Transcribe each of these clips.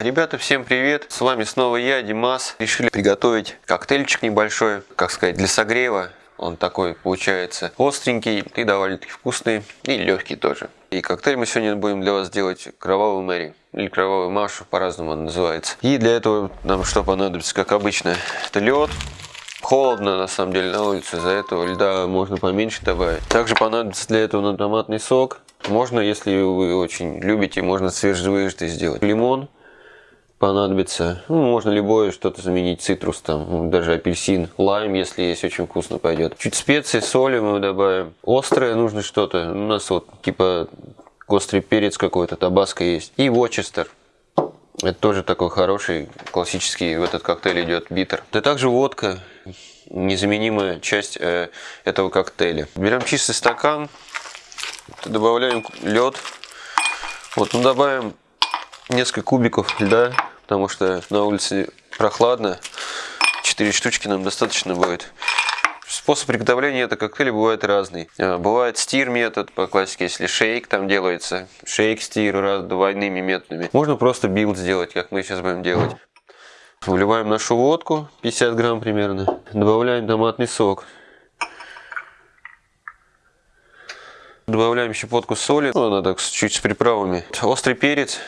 Ребята, всем привет! С вами снова я, Димас. Решили приготовить коктейльчик небольшой, как сказать, для согрева. Он такой получается остренький и довольно-таки вкусный, и легкий тоже. И коктейль мы сегодня будем для вас делать кровавую Мэри, или кровавую Машу, по-разному он называется. И для этого нам что понадобится, как обычно, это лед. Холодно, на самом деле, на улице, из-за этого льда можно поменьше добавить. Также понадобится для этого томатный сок. Можно, если вы очень любите, можно свежевыжатый сделать. Лимон понадобится. Ну, можно любое что-то заменить, цитрус там, даже апельсин, лайм, если есть, очень вкусно пойдет. Чуть специи, соли мы добавим. Острое нужно что-то. У нас вот типа острый перец какой-то, табаско есть. И вочестер. Это тоже такой хороший, классический в этот коктейль идет битер. Да также водка, незаменимая часть э, этого коктейля. Берем чистый стакан, добавляем лед. Вот, ну добавим несколько кубиков льда, потому что на улице прохладно. 4 штучки нам достаточно будет. Способ приготовления этого коктейля бывает разный. А, бывает stir метод, по классике, если shake там делается. Shake, stir, раз, двойными методами. Можно просто build сделать, как мы сейчас будем делать. Вливаем нашу водку, 50 грамм примерно. Добавляем томатный сок. Добавляем щепотку соли, ну, она так чуть с приправами. Острый перец,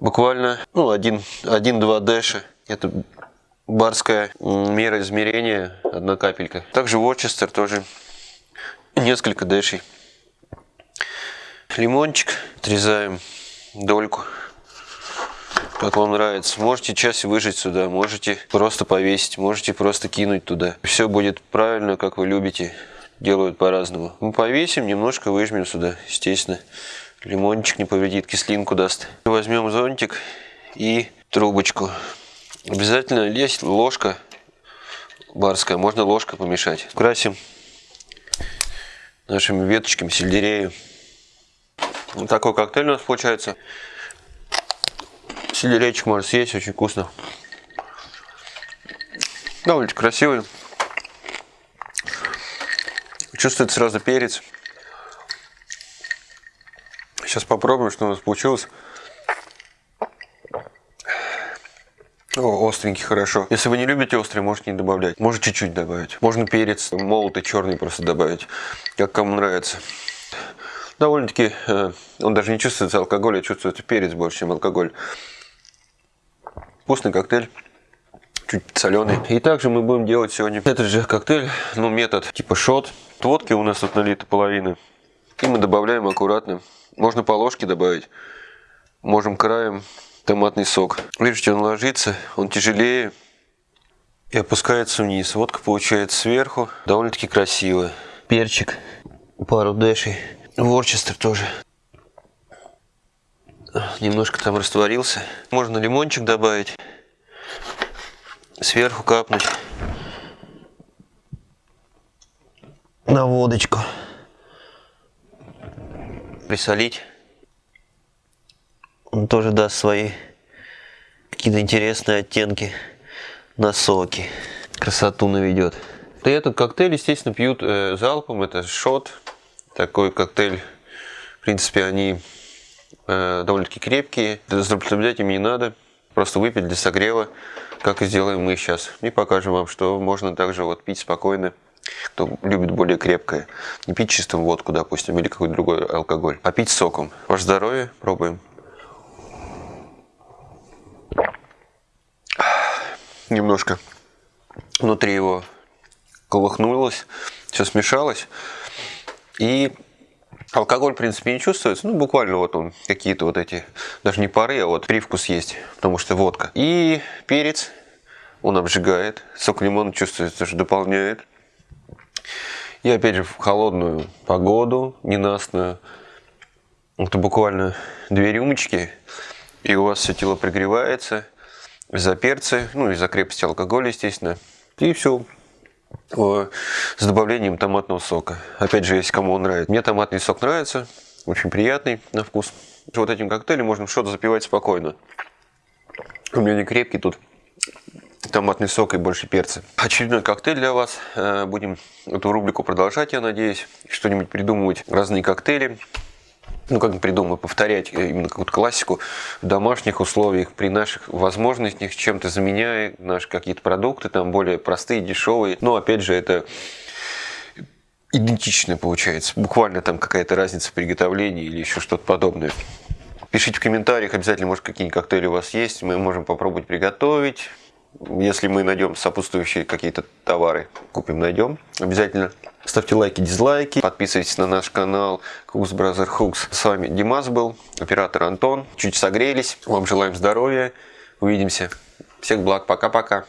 буквально ну, 1-2 дэша. Это барская мера измерения, одна капелька. Также Ворчестер тоже несколько дэшей. Лимончик отрезаем дольку, как вам нравится. Можете часть выжать сюда, можете просто повесить, можете просто кинуть туда. Все будет правильно, как вы любите. Делают по-разному. Мы повесим, немножко выжмем сюда, естественно. Лимончик не повредит, кислинку даст. Возьмем зонтик и трубочку. Обязательно есть ложка барская, можно ложкой помешать. Красим нашими веточками сельдерея. Вот такой коктейль у нас получается. Сельдерейчик можно съесть, очень вкусно. Довольно красивый. Чувствуется сразу перец. Сейчас попробуем, что у нас получилось. О, остренький, хорошо. Если вы не любите острый, можете не добавлять. Может чуть-чуть добавить. Можно перец молотый, черный просто добавить. Как кому нравится. Довольно-таки, э, он даже не чувствуется алкоголь, а чувствуется перец больше, чем алкоголь. Вкусный коктейль. Чуть соленый. И также мы будем делать сегодня этот же коктейль, ну метод типа шот. Водки у нас тут налита половина. И мы добавляем аккуратно можно по ложке добавить. Можем краем томатный сок. Видите, он ложится, он тяжелее и опускается вниз. Водка получается сверху. Довольно-таки красиво. Перчик, пару дэшей. Ворчестер тоже. Немножко там растворился. Можно лимончик добавить. Сверху капнуть. На водочку присолить. Он тоже даст свои какие-то интересные оттенки на соки. Красоту наведет. И этот коктейль, естественно, пьют э, залпом. Это шот. Такой коктейль. В принципе, они э, довольно-таки крепкие. Злоупотреблять им не надо. Просто выпить для согрева, как и сделаем мы сейчас. И покажем вам, что можно также вот пить спокойно кто любит более крепкое. Не пить чистым водку, допустим, или какой-то другой алкоголь, а пить соком. Ваше здоровье, пробуем. Немножко внутри его колыхнулось, все смешалось. И алкоголь, в принципе, не чувствуется. Ну, буквально вот он, какие-то вот эти, даже не пары, а вот привкус есть, потому что водка. И перец, он обжигает. Сок лимона чувствуется, что дополняет. И опять же в холодную погоду, ненастную, это буквально две рюмочки, и у вас все тело пригревается из-за перца, ну из-за крепости алкоголя, естественно. И все с добавлением томатного сока. Опять же, если кому он нравится. Мне томатный сок нравится, очень приятный на вкус. Вот этим коктейлем можно что-то запивать спокойно. У меня не крепкий тут томатный сок и больше перца. Очередной коктейль для вас. Э, будем эту рубрику продолжать, я надеюсь. Что-нибудь придумывать. Разные коктейли. ну, как бы придумаю, повторять именно какую-то классику в домашних условиях, при наших возможностях, чем-то заменяя наши какие-то продукты, там более простые, дешевые. Но, опять же, это идентично получается. Буквально там какая-то разница в приготовлении или еще что-то подобное. Пишите в комментариях обязательно, может, какие-нибудь коктейли у вас есть. Мы можем попробовать приготовить. Если мы найдем сопутствующие какие-то товары, купим, найдем. Обязательно ставьте лайки, дизлайки. Подписывайтесь на наш канал Cooks Brother Hooks. С вами Димас был, оператор Антон. Чуть согрелись. Вам желаем здоровья. Увидимся. Всех благ. Пока-пока.